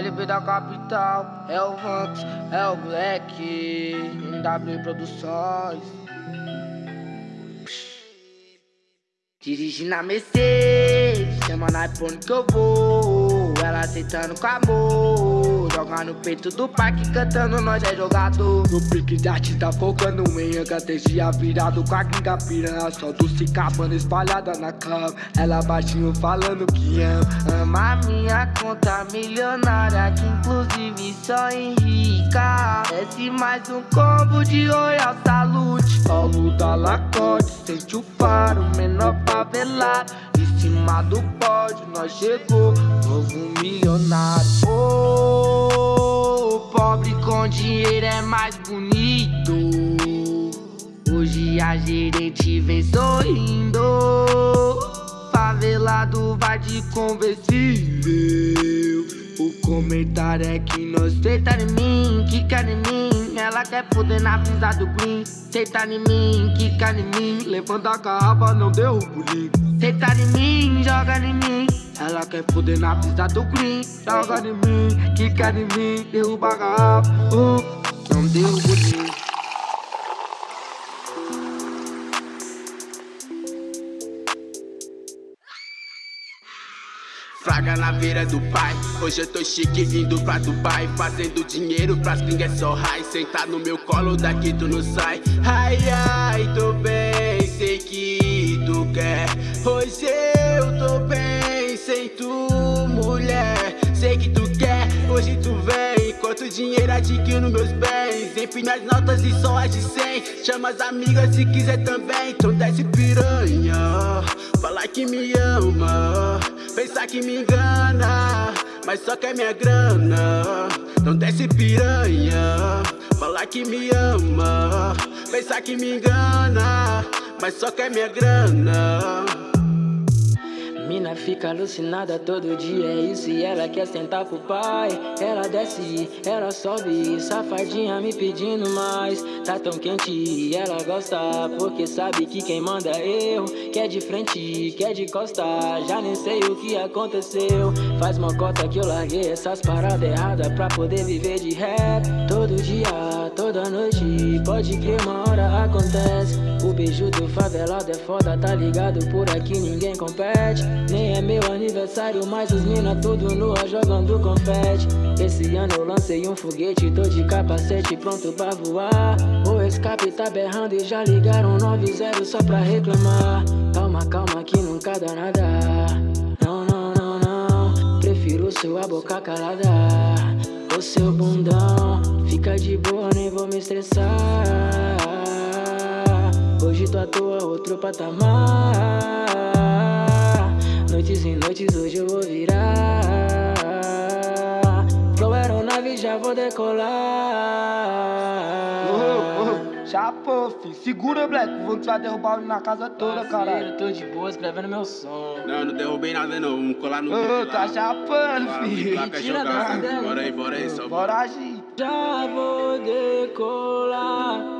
LB da capital, é o Vanks, é o Black, MW Produções. Dirige na Mercedes, chama na iPhone que eu vou. Ela aceitando com amor. Joga no peito do parque, cantando, nós é jogador. No pique de arte tá focando em estratégia virado com a gringa piranha. Só do cicabana espalhada na cama. Ela baixinho falando que ama. Ama minha conta milionária, que inclusive só enrica. Desce mais um combo de Royal Salute. Paulo da Lacoste, sente o faro, menor favelado Em cima do pódio nós chegou Novo milionário oh, com dinheiro é mais bonito. Hoje a gerente vem sorrindo. Favelado vai de conversível. O comentário é que nós feita em mim, que em mim. Ela quer foder na brisa do green. Senta em mim, quica em mim. Levanta a garrafa, não derruba o link. Senta em mim, joga em mim Ela quer foder na brisa do green Joga em mim, quica em mim Derruba a garrafa, uh, não derruba o link Fraga na beira do pai. Hoje eu tô chique vindo pra Dubai. Fazendo dinheiro pras gringas só high. Sentar no meu colo daqui tu não sai. Ai ai, tô bem, sei que tu quer. Hoje eu tô bem, tu mulher. Sei que tu quer, hoje tu vem. Enquanto dinheiro adquiro meus bens? Empina as notas e só as de 100 Chama as amigas se quiser também. Então desce piranha. Fala que me ama. Pensa que me engana Mas só quer minha grana. Não desce piranha. Fala que me ama. Pensa que me engana Mas só quer minha grana Mina fica alucinada todo dia, é isso e ela quer sentar pro pai. Ela desce, ela sobe, safadinha me pedindo mais. Tá tão quente e ela gosta, porque sabe que quem manda é eu Quer de frente, quer de costa, já nem sei o que aconteceu. Faz uma cota que eu larguei essas paradas erradas pra poder viver de rap. Todo dia, toda noite, pode crer uma hora acontece. O beijo do favelado é foda, tá ligado? Por aqui ninguém compete nem é meu aniversário, mas os mina tudo nua jogando confete. Esse ano eu lancei um foguete, tô de capacete pronto pra voar. O escape tá berrando e já ligaram 90 só pra reclamar. Calma, calma que nunca dá nada. Não, não, não, não Prefiro sua boca calada. O seu bundão Fica de boa, nem vou me estressar. Hoje tô à toa, outro patamar noites e noites hoje eu vou virar Flow aeronave já vou decolar oh, oh, Chapou, fi. Segura, Black. O Vux vai derrubar ele na casa toda, caralho. Eu tô de boa escrevendo meu som. Não, não derrubei nada não. Vamos colar no Ô, tá chapando, filho. Tira Bora aí, bora aí, só bora agir. Já vou decolar